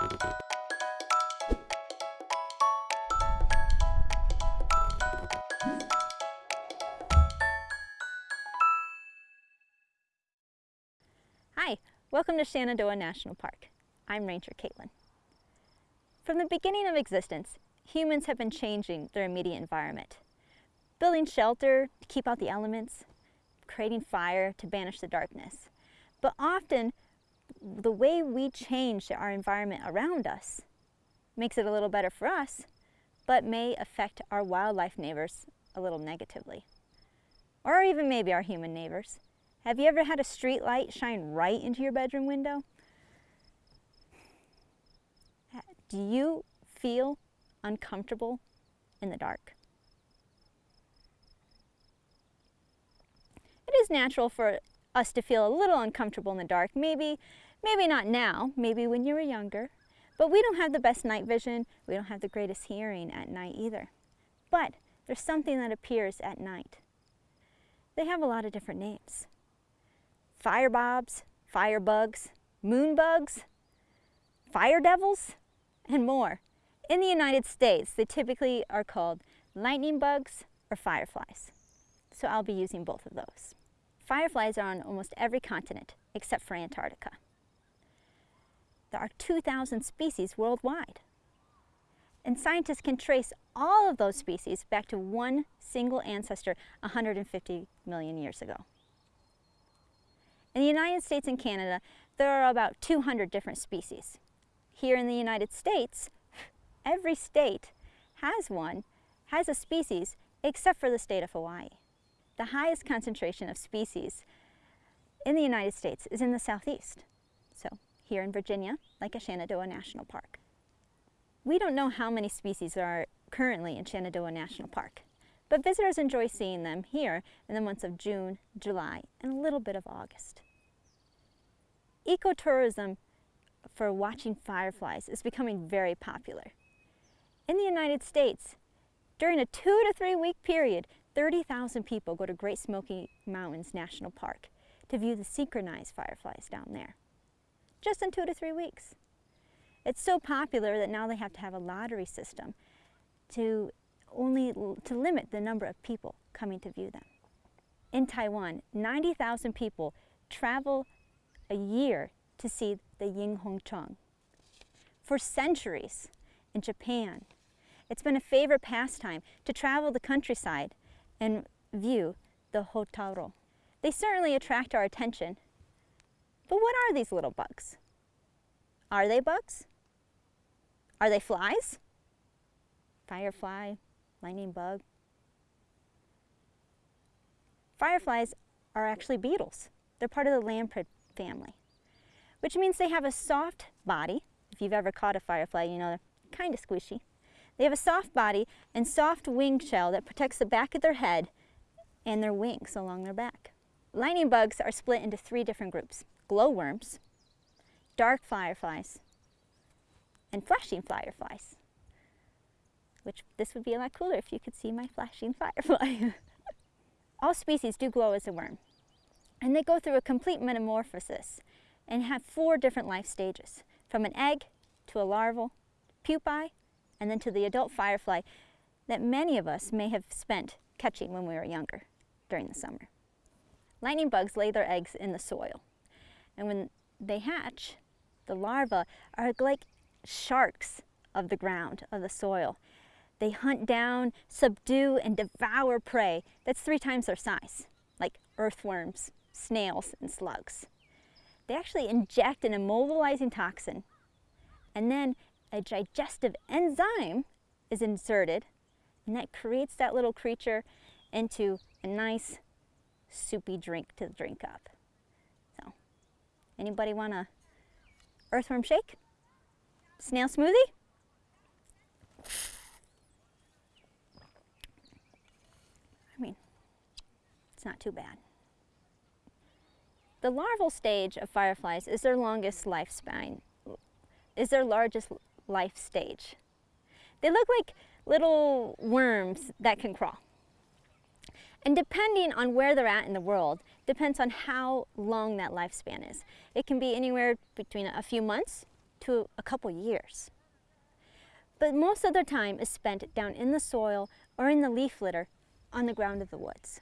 Hi, welcome to Shenandoah National Park. I'm Ranger Caitlin. From the beginning of existence, humans have been changing their immediate environment. Building shelter to keep out the elements, creating fire to banish the darkness. But often, the way we change our environment around us makes it a little better for us, but may affect our wildlife neighbors a little negatively. Or even maybe our human neighbors. Have you ever had a street light shine right into your bedroom window? Do you feel uncomfortable in the dark? It is natural for us to feel a little uncomfortable in the dark. Maybe, maybe not now, maybe when you were younger. But we don't have the best night vision. We don't have the greatest hearing at night either. But there's something that appears at night. They have a lot of different names. Firebobs, firebugs, moonbugs, fire devils, and more. In the United States, they typically are called lightning bugs or fireflies. So I'll be using both of those. Fireflies are on almost every continent except for Antarctica. There are 2,000 species worldwide. And scientists can trace all of those species back to one single ancestor 150 million years ago. In the United States and Canada, there are about 200 different species. Here in the United States, every state has one, has a species, except for the state of Hawaii. The highest concentration of species in the United States is in the southeast. So here in Virginia, like a Shenandoah National Park. We don't know how many species are currently in Shenandoah National Park, but visitors enjoy seeing them here in the months of June, July, and a little bit of August. Ecotourism for watching fireflies is becoming very popular. In the United States, during a two to three week period, 30,000 people go to Great Smoky Mountains National Park to view the synchronized fireflies down there, just in two to three weeks. It's so popular that now they have to have a lottery system to only to limit the number of people coming to view them. In Taiwan, 90,000 people travel a year to see the Yinhongchang. For centuries in Japan, it's been a favorite pastime to travel the countryside and view the Hotaru. They certainly attract our attention. But what are these little bugs? Are they bugs? Are they flies? Firefly, lightning bug. Fireflies are actually beetles. They're part of the lamprey family, which means they have a soft body. If you've ever caught a firefly, you know they're kind of squishy. They have a soft body and soft wing shell that protects the back of their head and their wings along their back. Lightning bugs are split into three different groups. Glowworms, dark fireflies, and flashing fireflies. Which this would be a lot cooler if you could see my flashing firefly. All species do glow as a worm. And they go through a complete metamorphosis and have four different life stages, from an egg to a larval, pupae, and then to the adult firefly that many of us may have spent catching when we were younger during the summer. Lightning bugs lay their eggs in the soil. And when they hatch, the larvae are like sharks of the ground, of the soil. They hunt down, subdue, and devour prey that's three times their size, like earthworms, snails, and slugs. They actually inject an immobilizing toxin, and then a digestive enzyme is inserted and that creates that little creature into a nice soupy drink to drink up. Anybody want a earthworm shake? Snail smoothie? I mean, it's not too bad. The larval stage of fireflies is their longest lifespan, is their largest life stage. They look like little worms that can crawl. And depending on where they're at in the world, depends on how long that lifespan is. It can be anywhere between a few months to a couple years. But most of their time is spent down in the soil or in the leaf litter on the ground of the woods.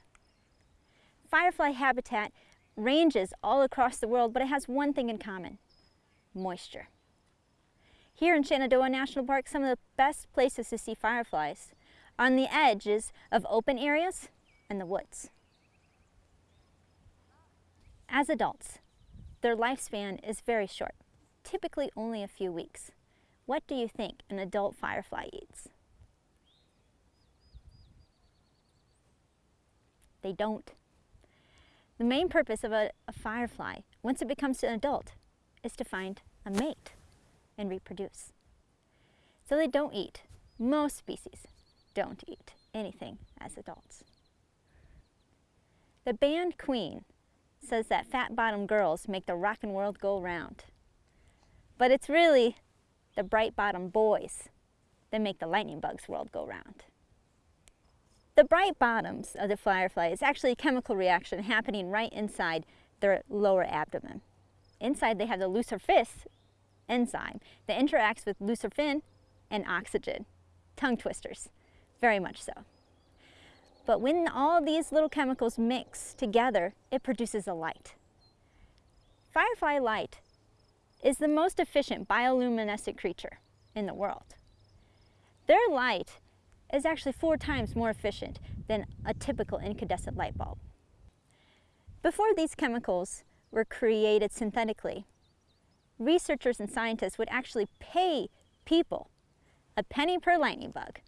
Firefly habitat ranges all across the world, but it has one thing in common, moisture. Here in Shenandoah National Park, some of the best places to see fireflies on the edges of open areas and the woods. As adults, their lifespan is very short, typically only a few weeks. What do you think an adult firefly eats? They don't. The main purpose of a, a, firefly, once it becomes an adult, is to find a mate and reproduce. So they don't eat. Most species don't eat anything as adults. The band Queen says that fat-bottomed girls make the rockin' world go round. But it's really the bright-bottomed boys that make the lightning bug's world go round. The bright bottoms of the firefly is actually a chemical reaction happening right inside their lower abdomen. Inside they have the luciferase enzyme that interacts with luciferin and oxygen. Tongue twisters, very much so. But when all these little chemicals mix together, it produces a light. Firefly light is the most efficient bioluminescent creature in the world. Their light is actually four times more efficient than a typical incandescent light bulb. Before these chemicals were created synthetically, researchers and scientists would actually pay people a penny per lightning bug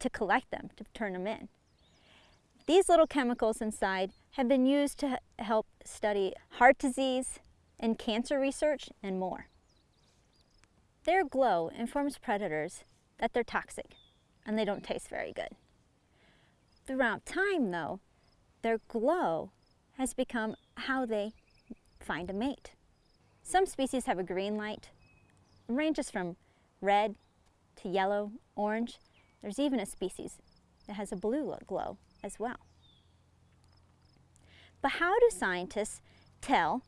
to collect them, to turn them in. These little chemicals inside have been used to help study heart disease and cancer research and more. Their glow informs predators that they're toxic and they don't taste very good. Throughout time, though, their glow has become how they find a mate. Some species have a green light. It ranges from red to yellow, orange. There's even a species that has a blue glow as well. But how do scientists tell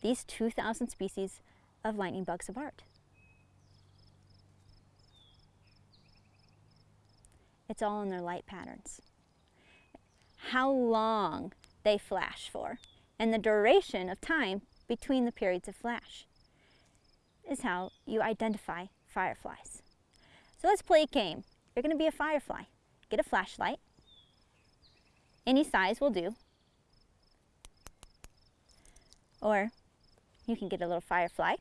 these 2,000 species of lightning bugs apart? It's all in their light patterns. How long they flash for and the duration of time between the periods of flash is how you identify fireflies. So let's play a game. You're going to be a firefly. Get a flashlight. Any size will do. Or you can get a little firefly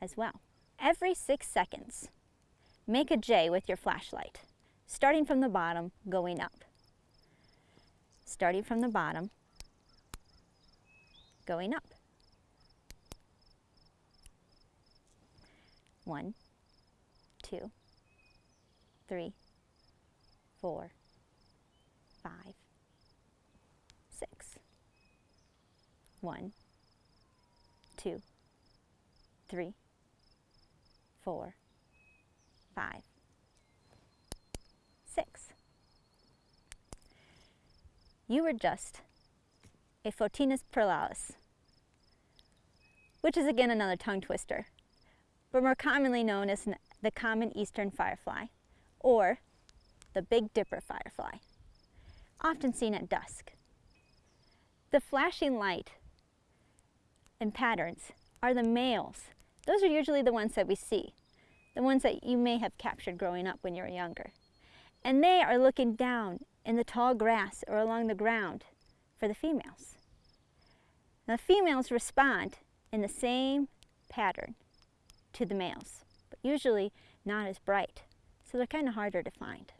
as well. Every six seconds, make a J with your flashlight starting from the bottom, going up. Starting from the bottom, going up. One, two, three, four, five, six. One, two, three, four, five, six. You were just a Photinus pyralis, which is again another tongue twister, but more commonly known as the common eastern firefly, or the Big Dipper firefly, often seen at dusk. The flashing light and patterns are the males. Those are usually the ones that we see, the ones that you may have captured growing up when you were younger and they are looking down in the tall grass or along the ground for the females. Now, the females respond in the same pattern to the males, but usually not as bright, so they're kind of harder to find.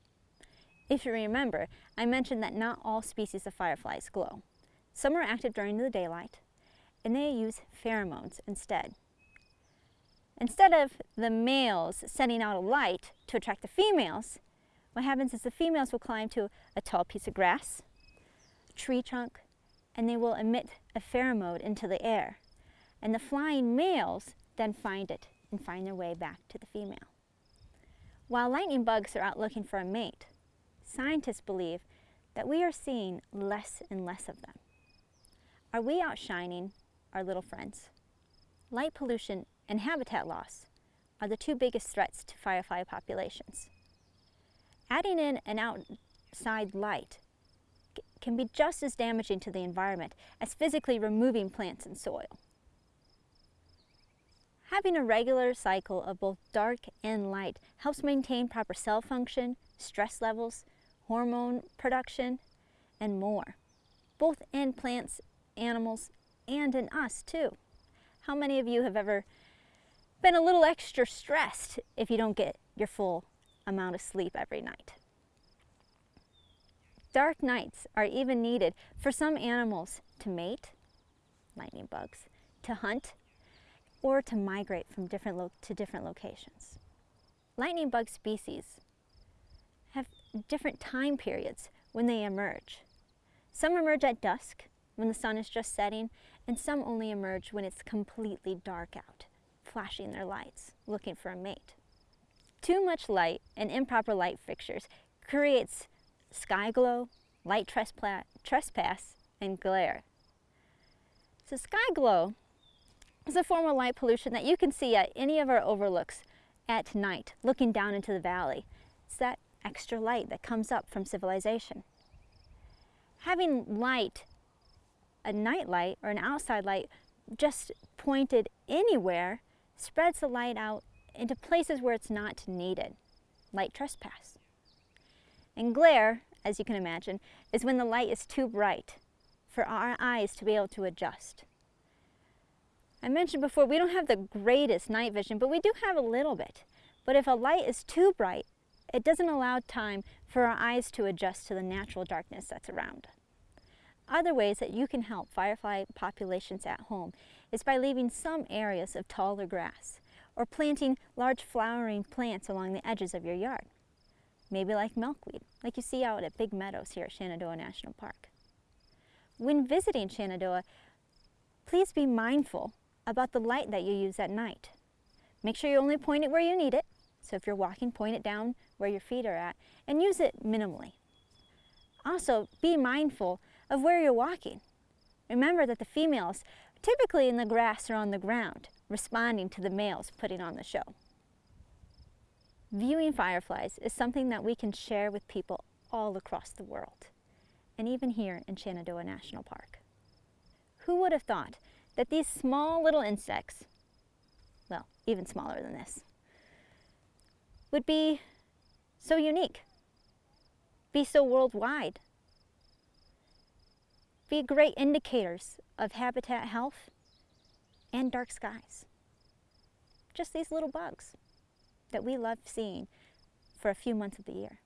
If you remember, I mentioned that not all species of fireflies glow. Some are active during the daylight, and they use pheromones instead. Instead of the males sending out a light to attract the females, what happens is the females will climb to a tall piece of grass, a tree trunk, and they will emit a pheromone into the air. And the flying males then find it and find their way back to the female. While lightning bugs are out looking for a mate, scientists believe that we are seeing less and less of them. Are we outshining our little friends? Light pollution and habitat loss are the two biggest threats to firefly populations. Adding in an outside light can be just as damaging to the environment as physically removing plants and soil. Having a regular cycle of both dark and light helps maintain proper cell function, stress levels, hormone production, and more, both in plants, animals, and in us too. How many of you have ever been a little extra stressed if you don't get your full amount of sleep every night? Dark nights are even needed for some animals to mate, lightning bugs, to hunt, or to migrate from different to different locations. Lightning bug species have different time periods when they emerge. Some emerge at dusk when the sun is just setting, and some only emerge when it's completely dark out, flashing their lights, looking for a mate. Too much light and improper light fixtures creates sky glow, light trespass, and glare. So sky glow is a form of light pollution that you can see at any of our overlooks at night, looking down into the valley. It's that extra light that comes up from civilization. Having light, a night light or an outside light, just pointed anywhere spreads the light out into places where it's not needed, light trespass. And glare, as you can imagine, is when the light is too bright for our eyes to be able to adjust. I mentioned before, we don't have the greatest night vision, but we do have a little bit. But if a light is too bright, it doesn't allow time for our eyes to adjust to the natural darkness that's around. Other ways that you can help firefly populations at home is by leaving some areas of taller grass or planting large flowering plants along the edges of your yard. Maybe like milkweed, like you see out at Big Meadows here at Shenandoah National Park. When visiting Shenandoah, please be mindful about the light that you use at night. Make sure you only point it where you need it. So if you're walking, point it down where your feet are at and use it minimally. Also, be mindful of where you're walking. Remember that the females typically in the grass or on the ground, responding to the males putting on the show. Viewing fireflies is something that we can share with people all across the world, and even here in Shenandoah National Park. Who would have thought that these small little insects, well, even smaller than this, would be so unique, be so worldwide, be great indicators of habitat health and dark skies. Just these little bugs that we love seeing for a few months of the year.